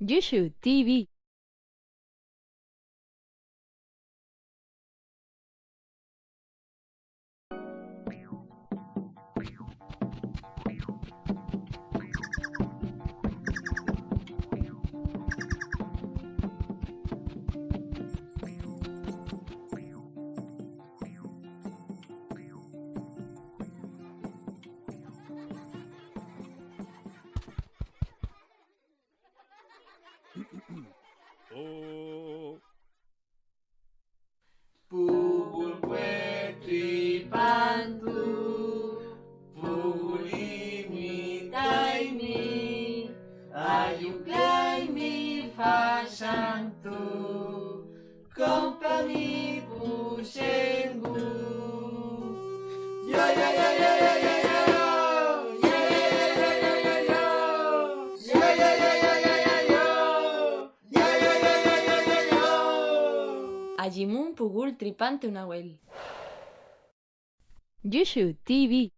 You Should TV. Oh. Pugul petri pantu Pugul imitai mi Ayuklai mi fasantu Company Ajimun Pugul Tripante Unawel Yushu TV